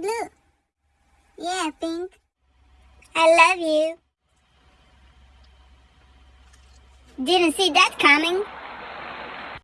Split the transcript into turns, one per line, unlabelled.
blue. Yeah, Pink. I love you. Didn't see that coming.